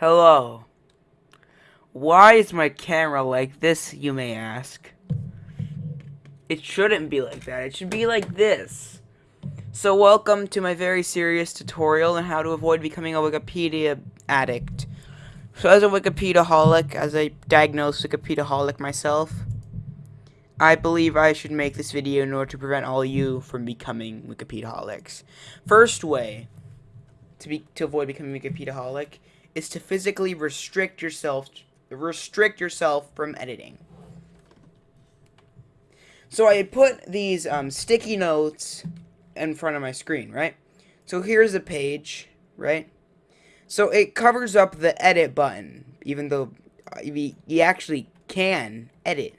Hello. Why is my camera like this, you may ask? It shouldn't be like that. It should be like this. So welcome to my very serious tutorial on how to avoid becoming a Wikipedia addict. So as a Wikipedia holic, as a diagnosed Wikipediaholic myself, I believe I should make this video in order to prevent all you from becoming Wikipedia holics. First way to be to avoid becoming Wikipediaholic is to physically restrict yourself restrict yourself from editing. So I put these um, sticky notes in front of my screen, right? So here's a page, right? So it covers up the edit button, even though uh, you actually can edit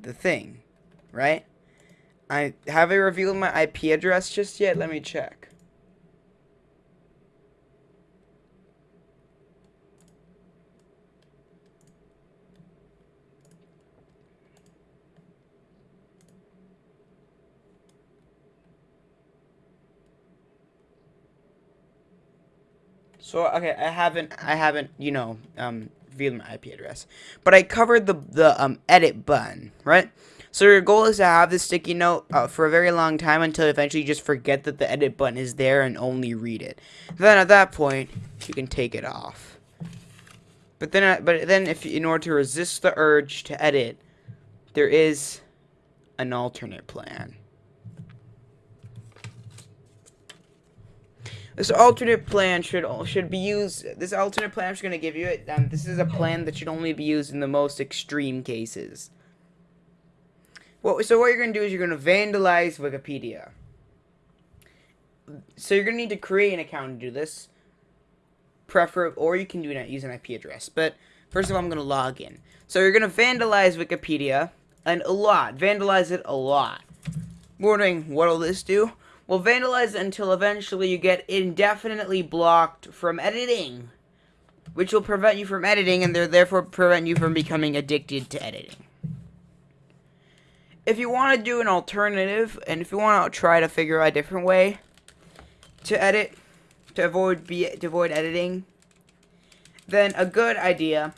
the thing, right? I have I revealed my IP address just yet? Let me check. So okay, I haven't I haven't you know um revealed my IP address, but I covered the the um edit button right. So your goal is to have this sticky note uh, for a very long time until eventually you just forget that the edit button is there and only read it. Then at that point you can take it off. But then uh, but then if in order to resist the urge to edit, there is an alternate plan. This alternate plan should should be used. This alternate plan I'm just gonna give you it. Um, this is a plan that should only be used in the most extreme cases. Well, so what you're gonna do is you're gonna vandalize Wikipedia. So you're gonna need to create an account to do this. Prefer, or you can do it use an IP address. But first of all, I'm gonna log in. So you're gonna vandalize Wikipedia and a lot. Vandalize it a lot. Wondering what'll this do? Will vandalize until eventually you get indefinitely blocked from editing, which will prevent you from editing and therefore prevent you from becoming addicted to editing. If you want to do an alternative, and if you want to try to figure out a different way to edit, to avoid be to avoid editing, then a good idea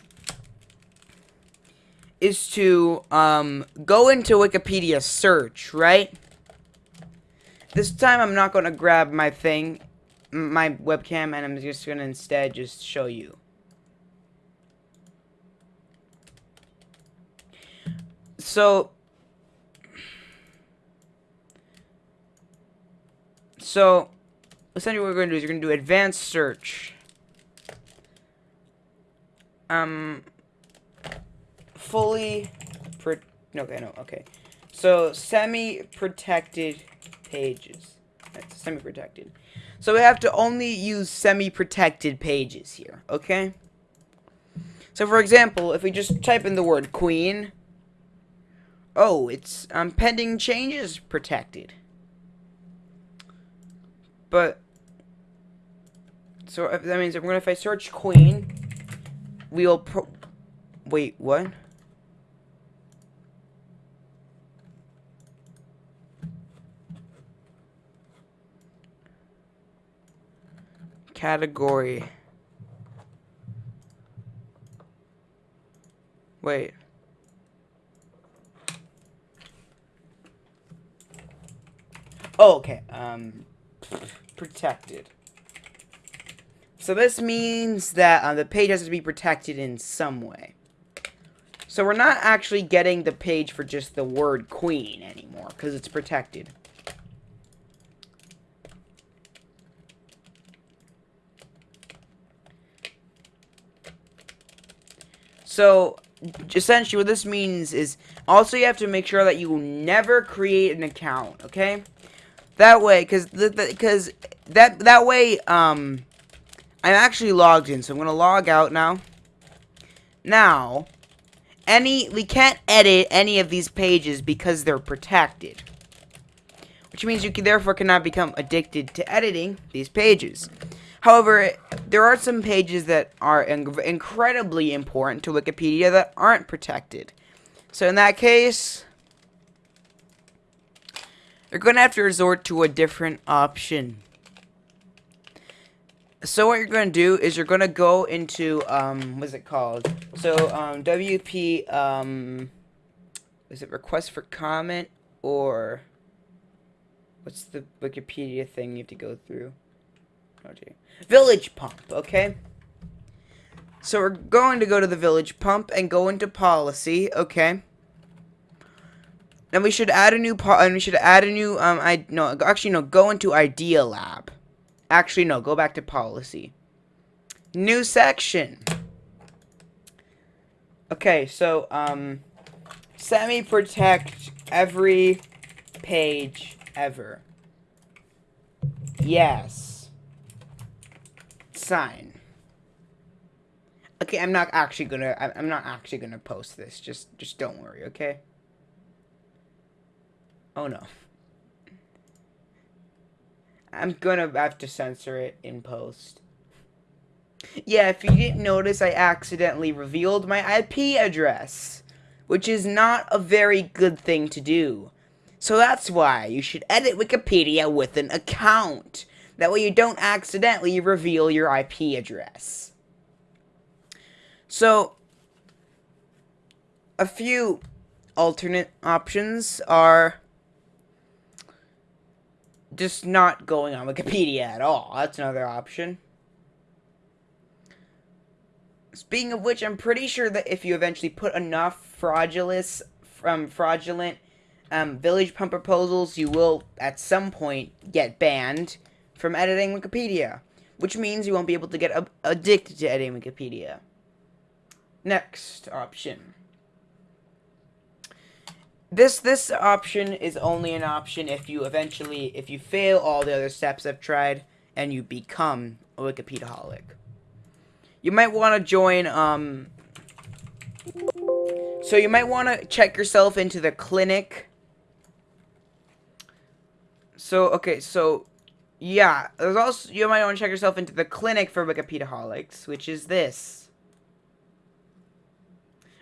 is to um, go into Wikipedia search, right? This time I'm not going to grab my thing, my webcam, and I'm just going to instead just show you. So, so, essentially what we're going to do is you're going to do advanced search. Um, fully, pro okay, no, okay. So, semi-protected pages. That's semi-protected. So we have to only use semi-protected pages here, okay? So for example, if we just type in the word queen, oh, it's um, pending changes protected. But, so that means if, if I search queen, we will wait, what? Category. Wait. Oh, okay. Um, protected. So this means that uh, the page has to be protected in some way. So we're not actually getting the page for just the word queen anymore, because it's protected. So, essentially what this means is, also you have to make sure that you never create an account, okay? That way, because because that, that way, um, I'm actually logged in, so I'm going to log out now. Now, any, we can't edit any of these pages because they're protected. Which means you can, therefore cannot become addicted to editing these pages. However, there are some pages that are incredibly important to Wikipedia that aren't protected. So in that case, you're going to have to resort to a different option. So what you're going to do is you're going to go into, um, what's it called? So, um, WP, um, is it request for comment or what's the Wikipedia thing you have to go through? Gee. Village pump, okay? So we're going to go to the village pump and go into policy, okay? Then we should add a new po and we should add a new um I no actually no go into idea lab. Actually no, go back to policy. New section. Okay, so um semi protect every page ever. Yes. Sign. Okay, I'm not actually gonna I'm not actually gonna post this. Just just don't worry, okay? Oh no. I'm gonna have to censor it in post. Yeah, if you didn't notice, I accidentally revealed my IP address, which is not a very good thing to do. So that's why you should edit Wikipedia with an account. That way you don't accidentally reveal your IP address. So, a few alternate options are just not going on Wikipedia at all. That's another option. Speaking of which, I'm pretty sure that if you eventually put enough fraudulent, from fraudulent um, village pump proposals, you will at some point get banned from editing Wikipedia, which means you won't be able to get addicted to editing Wikipedia. Next option this this option is only an option if you eventually if you fail all the other steps I've tried and you become a Wikipediaholic. You might want to join um so you might want to check yourself into the clinic. So okay, so yeah, there's also you might want to check yourself into the clinic for Wikipediaholics, which is this.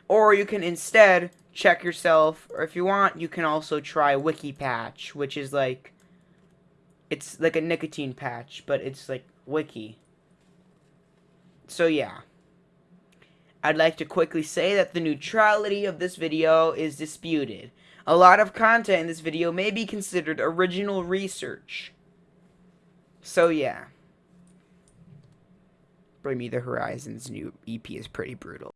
Or you can instead check yourself, or if you want, you can also try Wiki Patch, which is like, it's like a nicotine patch, but it's like Wiki. So yeah. I'd like to quickly say that the neutrality of this video is disputed. A lot of content in this video may be considered original research. So yeah. Bring Me the Horizon's new EP is pretty brutal.